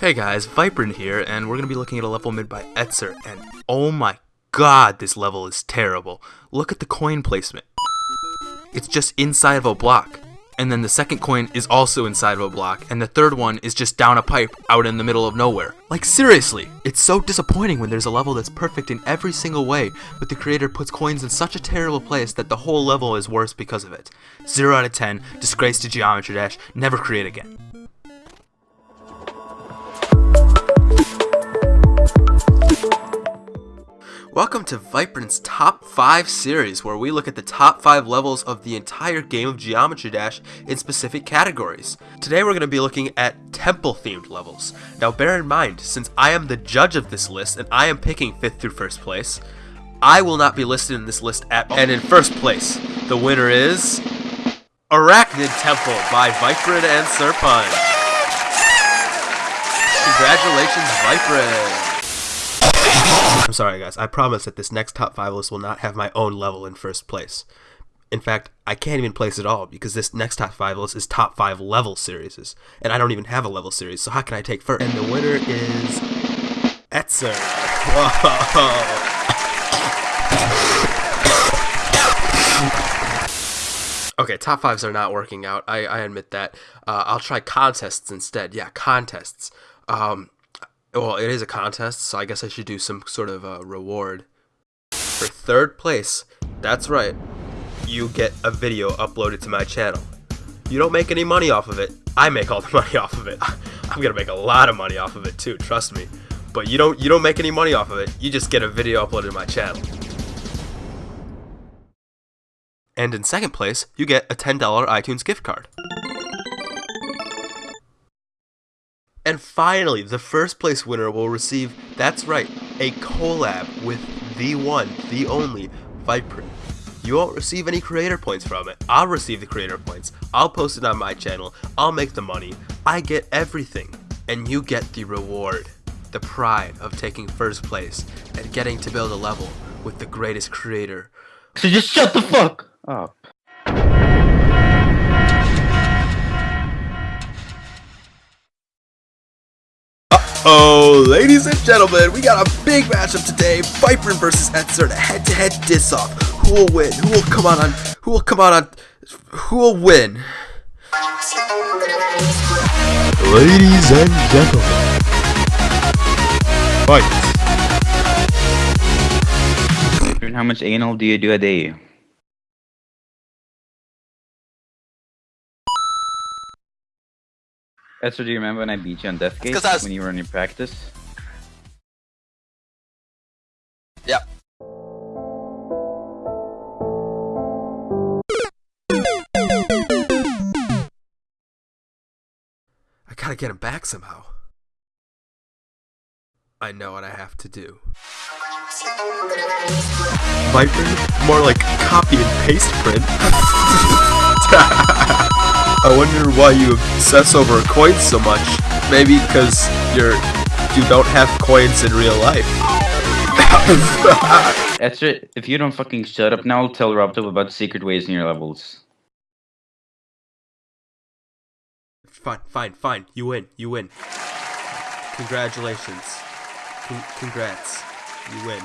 Hey guys, Viprin here, and we're gonna be looking at a level made by Etzer, and oh my god, this level is terrible. Look at the coin placement. It's just inside of a block. And then the second coin is also inside of a block, and the third one is just down a pipe out in the middle of nowhere. Like seriously, it's so disappointing when there's a level that's perfect in every single way, but the creator puts coins in such a terrible place that the whole level is worse because of it. 0 out of 10, disgrace to Geometry Dash, never create again. Welcome to Viprin's Top 5 series, where we look at the top 5 levels of the entire game of Geometry Dash in specific categories. Today we're going to be looking at temple-themed levels. Now bear in mind, since I am the judge of this list and I am picking 5th through 1st place, I will not be listed in this list at all. And in first place, the winner is... Arachnid Temple by Viprin and Serpun. Congratulations, Viprin! I'm sorry, guys. I promise that this next top five list will not have my own level in first place. In fact, I can't even place it all because this next top five list is top five level series, and I don't even have a level series. So how can I take first? And the winner is Etzer. Whoa. Okay, top fives are not working out. I, I admit that. Uh, I'll try contests instead. Yeah, contests. Um, well, it is a contest, so I guess I should do some sort of reward. For third place, that's right, you get a video uploaded to my channel. You don't make any money off of it. I make all the money off of it. I'm gonna make a lot of money off of it too, trust me. But you don't you don't make any money off of it. You just get a video uploaded to my channel. And in second place, you get a $10 iTunes gift card. And finally, the first place winner will receive, that's right, a collab with the one, the only, Viper. You won't receive any creator points from it. I'll receive the creator points. I'll post it on my channel. I'll make the money. I get everything. And you get the reward. The pride of taking first place and getting to build a level with the greatest creator. So just shut the fuck up. Oh, ladies and gentlemen, we got a big matchup today. Viper versus Etzer, a head-to-head diss-off. Who will win? Who will come on on? Who will come on on? Who will win? Ladies and gentlemen, fight. How much anal do you do a day? Etzer, do you remember when I beat you on Deathgate was... when you were in your practice? Yep. I gotta get him back somehow. I know what I have to do. Viper? More like copy and paste print. I wonder why you obsess over coins so much. Maybe because you're you don't have coins in real life. That's it. If you don't fucking shut up now, I'll tell RobTop about secret ways in your levels. Fine, fine, fine. You win. You win. Congratulations. Con congrats. You win.